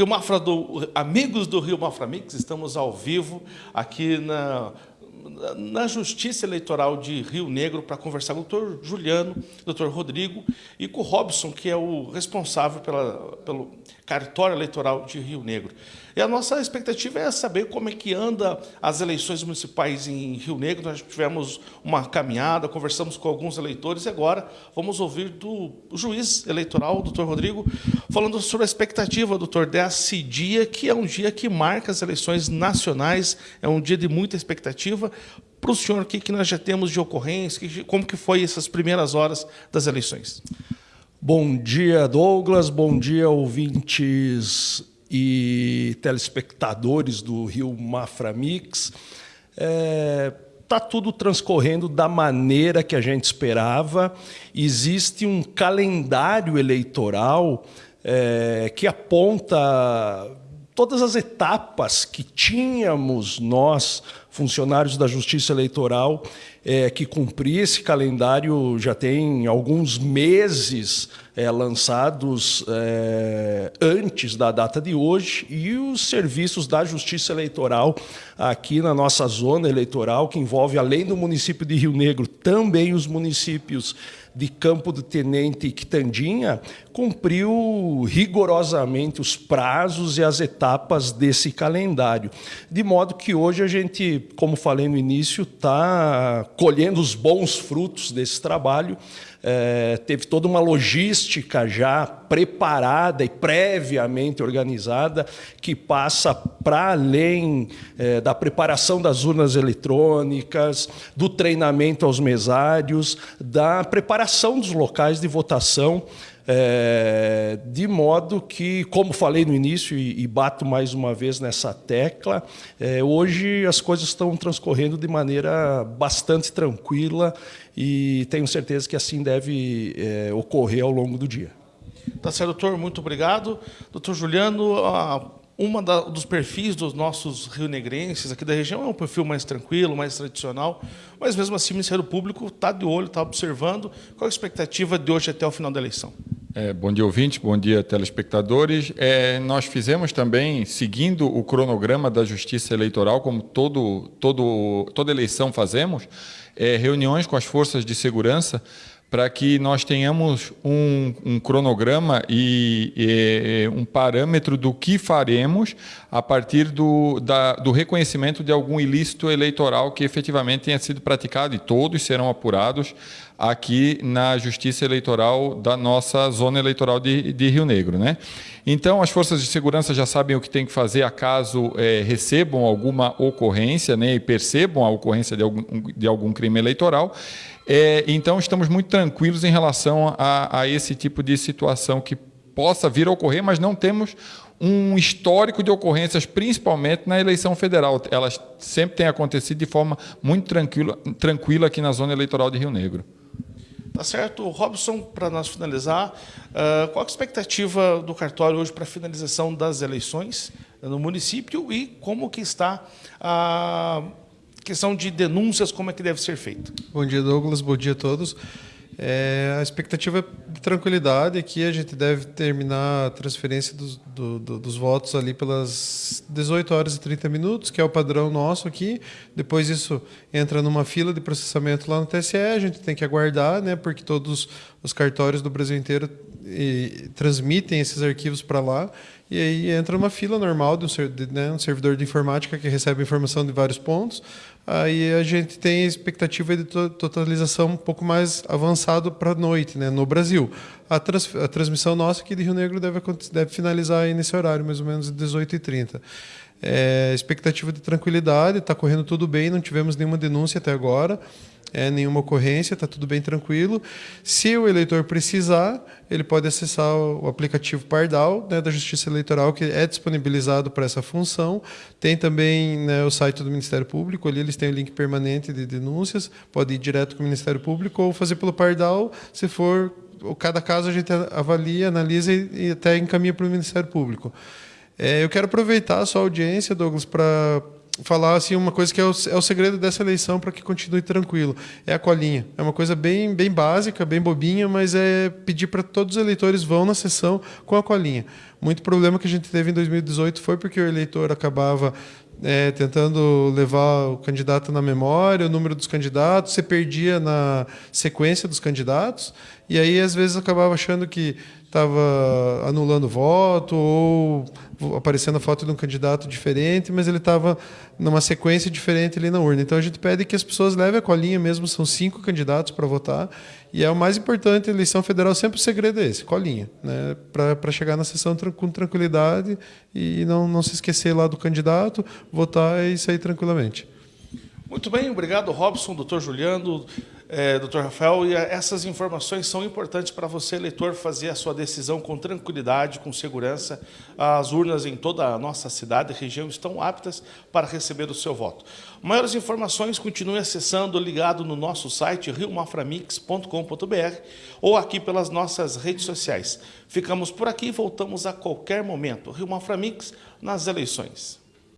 Rio Mafra do, amigos do Rio Mafra Mix, estamos ao vivo aqui na, na Justiça Eleitoral de Rio Negro para conversar com o doutor Juliano, doutor Rodrigo e com o Robson, que é o responsável pela, pelo cartório eleitoral de Rio Negro. E a nossa expectativa é saber como é que anda as eleições municipais em Rio Negro. Nós tivemos uma caminhada, conversamos com alguns eleitores e agora vamos ouvir do juiz eleitoral, doutor Rodrigo, falando sobre a expectativa, doutor, desse dia, que é um dia que marca as eleições nacionais, é um dia de muita expectativa. Para o senhor, o que, que nós já temos de ocorrência, como que foi essas primeiras horas das eleições? Bom dia, Douglas. Bom dia, ouvintes e telespectadores do Rio Mafra Mix. É, tá tudo transcorrendo da maneira que a gente esperava. Existe um calendário eleitoral é, que aponta todas as etapas que tínhamos nós, funcionários da Justiça Eleitoral, é, que cumprir esse calendário já tem alguns meses é, lançados é, antes da data de hoje e os serviços da Justiça Eleitoral aqui na nossa zona eleitoral, que envolve, além do município de Rio Negro, também os municípios de Campo do Tenente e Quitandinha, cumpriu rigorosamente os prazos e as etapas desse calendário. De modo que hoje a gente, como falei no início, está colhendo os bons frutos desse trabalho, é, teve toda uma logística já preparada e previamente organizada que passa para além é, da preparação das urnas eletrônicas, do treinamento aos mesários, da preparação dos locais de votação é, de modo que, como falei no início e, e bato mais uma vez nessa tecla, é, hoje as coisas estão transcorrendo de maneira bastante tranquila e tenho certeza que assim deve é, ocorrer ao longo do dia. Tá certo, doutor, muito obrigado. Doutor Juliano, a uma dos perfis dos nossos rionegrenses aqui da região é um perfil mais tranquilo, mais tradicional, mas mesmo assim o Ministério Público está de olho, está observando. Qual a expectativa de hoje até o final da eleição? É, bom dia, ouvintes, bom dia, telespectadores. É, nós fizemos também, seguindo o cronograma da Justiça Eleitoral, como todo, todo, toda eleição fazemos, é, reuniões com as forças de segurança para que nós tenhamos um, um cronograma e, e, um parâmetro do que faremos a partir do, da, do reconhecimento de algum ilícito eleitoral que efetivamente tenha sido praticado, e todos serão apurados aqui na Justiça Eleitoral da nossa zona eleitoral de, de Rio Negro. Né? Então, as forças de segurança já sabem o que tem que fazer acaso é, recebam alguma ocorrência né, e percebam a ocorrência de algum, de algum crime eleitoral. É, então, estamos muito tranquilos em relação a, a esse tipo de situação que possa vir a ocorrer, mas não temos um histórico de ocorrências, principalmente na eleição federal. Elas sempre têm acontecido de forma muito tranquila, tranquila aqui na zona eleitoral de Rio Negro. Tá certo. Robson, para nós finalizar, qual a expectativa do cartório hoje para a finalização das eleições no município e como que está a questão de denúncias, como é que deve ser feito? Bom dia, Douglas. Bom dia a todos. É, a expectativa é de tranquilidade aqui, a gente deve terminar a transferência dos, do, do, dos votos ali pelas 18 horas e 30 minutos, que é o padrão nosso aqui. Depois isso entra numa fila de processamento lá no TSE, a gente tem que aguardar, né, porque todos os cartórios do Brasil inteiro e, transmitem esses arquivos para lá. E aí entra uma fila normal de um, né, um servidor de informática que recebe informação de vários pontos aí a gente tem a expectativa de totalização um pouco mais avançado para a noite, né, no Brasil. A, trans, a, transmissão nossa aqui de Rio Negro deve, deve finalizar aí nesse horário, mais ou menos 18h30. É, expectativa de tranquilidade, está correndo tudo bem, não tivemos nenhuma denúncia até agora é, nenhuma ocorrência, está tudo bem tranquilo. Se o eleitor precisar, ele pode acessar o aplicativo Pardal né, da Justiça Eleitoral, que é disponibilizado para essa função. Tem também né, o site do Ministério Público, ali eles têm o link permanente de denúncias, pode ir direto com o Ministério Público ou fazer pelo Pardal, se for cada caso a gente avalia, analisa e, e até encaminha para o Ministério Público. É, eu quero aproveitar a sua audiência, Douglas, para falar assim uma coisa que é o, é o segredo dessa eleição para que continue tranquilo. É a colinha. É uma coisa bem, bem básica, bem bobinha, mas é pedir para todos os eleitores vão na sessão com a colinha. Muito problema que a gente teve em 2018 foi porque o eleitor acabava é, tentando levar o candidato na memória, o número dos candidatos, você perdia na sequência dos candidatos, e aí às vezes acabava achando que estava anulando voto ou aparecendo a foto de um candidato diferente, mas ele estava numa sequência diferente ali na urna. Então a gente pede que as pessoas levem a colinha mesmo, são cinco candidatos para votar, e é o mais importante, eleição federal sempre o segredo é esse, colinha, né? para chegar na sessão com tranquilidade e não, não se esquecer lá do candidato, votar e sair tranquilamente. Muito bem, obrigado, Robson, doutor Juliano, é, doutor Rafael. E essas informações são importantes para você, eleitor, fazer a sua decisão com tranquilidade, com segurança. As urnas em toda a nossa cidade e região estão aptas para receber o seu voto. Maiores informações, continue acessando, ligado no nosso site, riomaframix.com.br ou aqui pelas nossas redes sociais. Ficamos por aqui e voltamos a qualquer momento. Rio Maframix nas eleições.